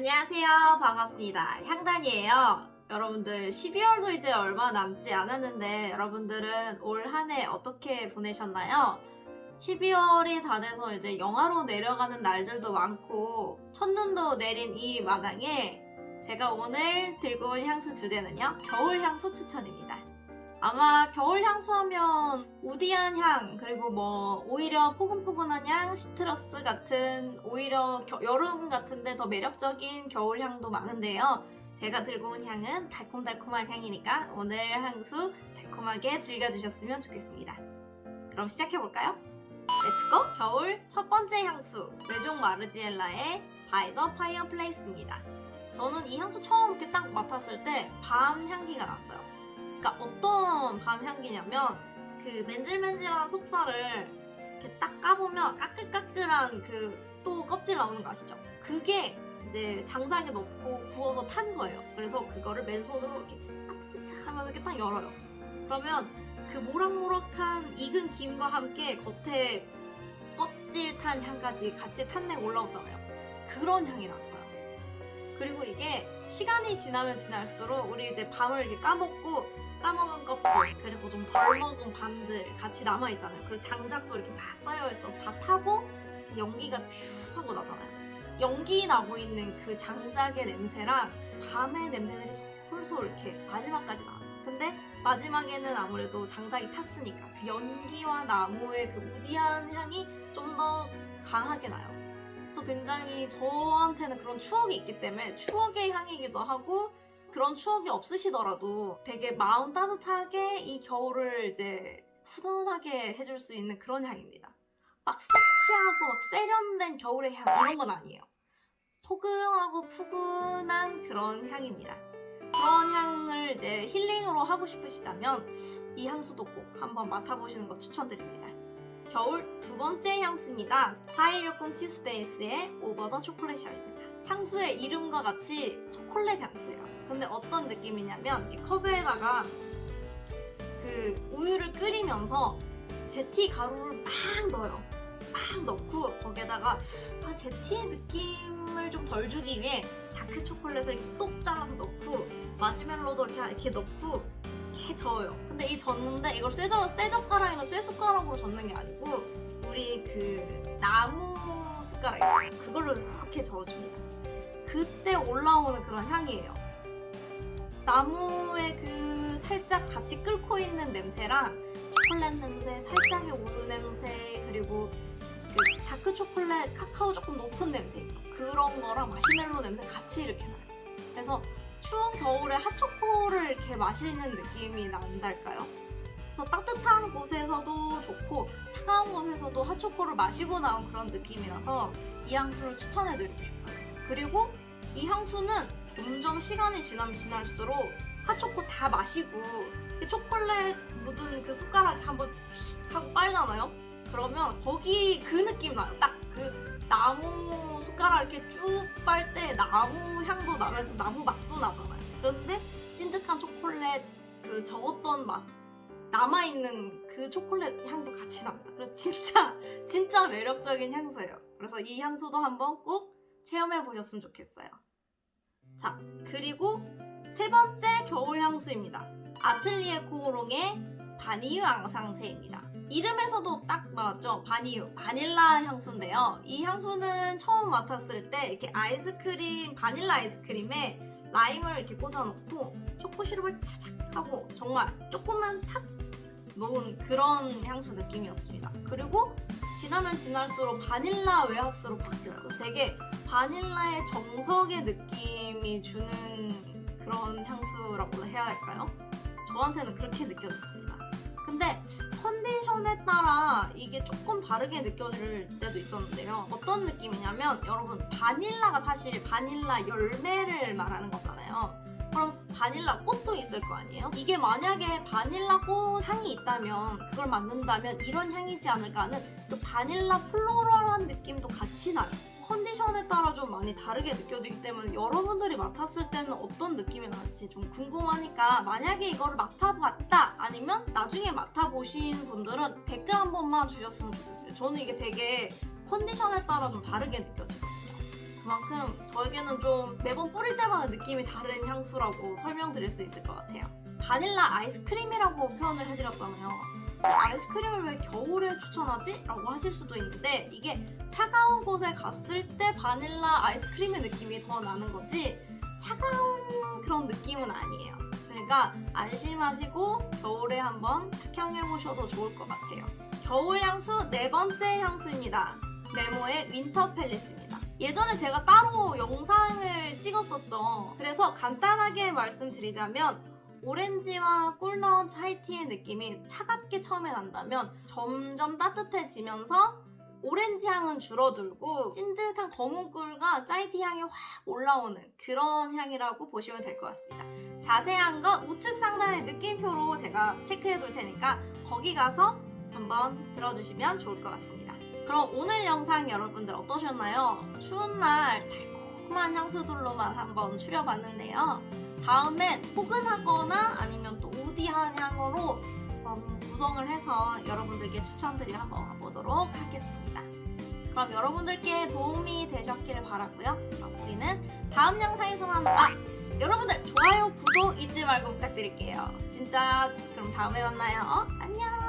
안녕하세요. 반갑습니다. 향단이에요. 여러분들 12월도 이제 얼마 남지 않았는데 여러분들은 올 한 해 어떻게 보내셨나요? 12월이 다 돼서 이제 영하로 내려가는 날들도 많고 첫눈도 내린 이 마당에 제가 오늘 들고 온 향수 주제는요. 겨울 향수 추천입니다. 아마 겨울 향수 하면 우디한 향 그리고 뭐 오히려 포근포근한 향 시트러스 같은 오히려 겨- 여름 같은데 더 매력적인 겨울 향도 많은데요 제가 들고 온 향은 달콤달콤한 향이니까 오늘 향수 달콤하게 즐겨주셨으면 좋겠습니다 그럼 시작해볼까요? Let's go! 겨울 첫 번째 향수 외종 마르지엘라의 By the Fireplace입니다 저는 이 향수 처음 이렇게 딱 맡았을 때 밤 향기가 났어요 그러니까 어떤 밤 향기냐면 그 맨질맨질한 속살을 이렇게 딱 까보면 까끌까끌한 그 또 껍질 나오는 거 아시죠? 그게 이제 장작에 넣고 구워서 탄 거예요. 그래서 그거를 맨손으로 이렇게 아트트트 하면서 이렇게 딱 열어요. 그러면 그 모락모락한 익은 김과 함께 겉에 껍질 탄 향까지 같이 탄내가 올라오잖아요. 그런 향이 났어요. 그리고 이게 시간이 지나면 지날수록 우리 이제 밤을 이렇게 까먹고 까먹은 껍질 그리고 좀 덜 먹은 반들 같이 남아 있잖아요. 그리고 장작도 이렇게 막 쌓여 있어서 다 타고 연기가 퓨 하고 나잖아요. 연기 나고 있는 그 장작의 냄새랑 밤의 냄새들이 솔솔 이렇게 마지막까지 나요. 근데 마지막에는 아무래도 장작이 탔으니까 그 연기와 나무의 그 우디한 향이 좀 더 강하게 나요. 그래서 굉장히 저한테는 그런 추억이 있기 때문에 추억의 향이기도 하고 그런 추억이 없으시더라도 되게 마음 따뜻하게 이 겨울을 이제 후둔하게 해줄 수 있는 그런 향입니다. 막 섹시하고 막 세련된 겨울의 향 이런 건 아니에요. 포근하고 푸근한 그런 향입니다. 그런 향을 이제 힐링으로 하고 싶으시다면 이 향수도 꼭 한번 맡아보시는 거 추천드립니다. 겨울 두 번째 향수입니다. 4160 티스데이스의 오버 더 초콜릿 샤입니다. 향수의 이름과 같이 초콜릿 향수예요. 근데 어떤 느낌이냐면 컵에다가 그 우유를 끓이면서 제티 가루를 막 넣어요. 막 넣고 거기에다가 아, 제티의 느낌을 좀 덜 주기 위해 다크 초콜릿을 똑 잘라서 넣고 마시멜로도 이렇게, 이렇게 넣고 이렇게 저어요. 근데 이 젓는데 이걸 쇠젓, 쇠젓가락이나 쇠숟가락으로 젓는 게 아니고 우리 그 나무 숟가락 있잖아요. 그걸로 이렇게 저어줍니다. 그때 올라오는 그런 향이에요. 나무의 그 살짝 같이 끓고 있는 냄새랑 초콜릿 냄새, 살짝의 우유 냄새, 그리고 그 다크 초콜릿, 카카오 조금 높은 냄새 있죠. 그런 거랑 마시멜로 냄새 같이 이렇게 나요. 그래서 추운 겨울에 핫초코를 이렇게 마시는 느낌이 난달까요? 그래서 따뜻한 곳에서도 좋고 차가운 곳에서도 핫초코를 마시고 나온 그런 느낌이라서 이 향수를 추천해드리고 싶어요. 그리고 이 향수는 점점 시간이 지나면 지날수록 핫초코 다 마시고 이렇게 초콜릿 묻은 그 숟가락 한번 하고 빨잖아요? 그러면 거기 그 느낌 나요. 딱 그 나무 숟가락 이렇게 쭉 빨 때 나무 향도 나면서 나무 맛도 나잖아요. 그런데 찐득한 초콜릿 그 적었던 맛 남아있는 그 초콜릿 향도 같이 납니다. 그래서 진짜 진짜 매력적인 향수예요. 그래서 이 향수도 한번 꼭 체험해 보셨으면 좋겠어요. 자, 그리고 세 번째 겨울 향수입니다. 아틀리에 코오롱의 바니유 앙상세입니다. 이름에서도 딱 나왔죠? 바니유, 바닐라 향수인데요. 이 향수는 처음 맡았을 때 이렇게 아이스크림, 바닐라 아이스크림에 라임을 이렇게 꽂아놓고 초코 시럽을 차착 하고 정말 조금만 탁 놓은 그런 향수 느낌이었습니다. 지나면 지날수록 바닐라 웨하스로 바뀌어요. 되게 바닐라의 정석의 느낌이 주는 그런 향수라고 해야 할까요? 저한테는 그렇게 느껴졌습니다. 근데 컨디션에 따라 이게 조금 다르게 느껴질 때도 있었는데요. 어떤 느낌이냐면 여러분 바닐라가 사실 바닐라 열매를 말하는 거잖아요. 바닐라 꽃도 있을 거 아니에요? 이게 만약에 바닐라 꽃 향이 있다면 그걸 맡는다면 이런 향이지 않을까 하는 그 바닐라 플로럴한 느낌도 같이 나요. 컨디션에 따라 좀 많이 다르게 느껴지기 때문에 여러분들이 맡았을 때는 어떤 느낌이 날지 좀 궁금하니까 만약에 이거를 맡아봤다 아니면 나중에 맡아보신 분들은 댓글 한 번만 주셨으면 좋겠어요. 저는 이게 되게 컨디션에 따라 좀 다르게 느껴지거든요. 저에게는 좀 매번 뿌릴 때마다 느낌이 다른 향수라고 설명드릴 수 있을 것 같아요. 바닐라 아이스크림이라고 표현을 해드렸잖아요. 아이스크림을 왜 겨울에 추천하지? 라고 하실 수도 있는데 이게 차가운 곳에 갔을 때 바닐라 아이스크림의 느낌이 더 나는 거지 차가운 그런 느낌은 아니에요. 그러니까 안심하시고 겨울에 한번 착향해보셔도 좋을 것 같아요. 겨울 향수 네 번째 향수입니다. Memo의 Winter Palace입니다. 예전에 제가 따로 영상을 찍었었죠. 그래서 간단하게 말씀드리자면 오렌지와 꿀 넣은 차이티의 느낌이 차갑게 처음에 난다면 점점 따뜻해지면서 오렌지 향은 줄어들고 찐득한 검은 꿀과 짜이티 향이 확 올라오는 그런 향이라고 보시면 될 것 같습니다. 자세한 건 우측 상단의 느낌표로 제가 체크해 둘 테니까 거기 가서 한번 들어주시면 좋을 것 같습니다. 그럼 오늘 영상 여러분들 어떠셨나요? 추운 날 달콤한 향수들로만 한번 추려봤는데요. 다음엔 포근하거나 아니면 또 우디한 향으로 구성을 해서 여러분들께 추천드리 한번 와보도록 하겠습니다. 그럼 여러분들께 도움이 되셨기를 바라고요. 우리는 다음 영상에서 만나. 아, 여러분들 좋아요, 구독 잊지 말고 부탁드릴게요. 진짜 그럼 다음에 만나요. 안녕.